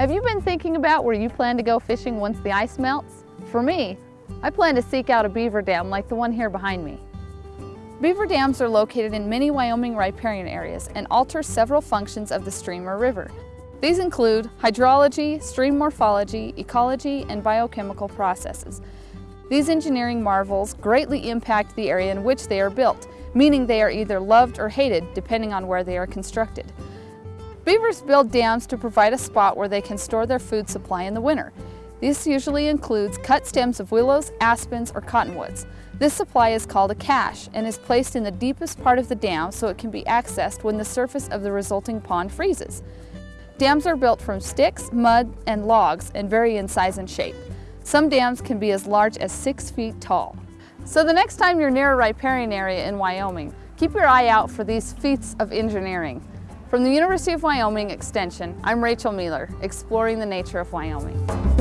Have you been thinking about where you plan to go fishing once the ice melts? For me, I plan to seek out a beaver dam like the one here behind me. Beaver dams are located in many Wyoming riparian areas and alter several functions of the stream or river. These include hydrology, stream morphology, ecology, and biochemical processes. These engineering marvels greatly impact the area in which they are built, meaning they are either loved or hated depending on where they are constructed. Beavers build dams to provide a spot where they can store their food supply in the winter. This usually includes cut stems of willows, aspens, or cottonwoods. This supply is called a cache and is placed in the deepest part of the dam so it can be accessed when the surface of the resulting pond freezes. Dams are built from sticks, mud, and logs and vary in size and shape. Some dams can be as large as six feet tall. So the next time you're near a riparian area in Wyoming, keep your eye out for these feats of engineering. From the University of Wyoming Extension, I'm Rachel Mueller, exploring the nature of Wyoming.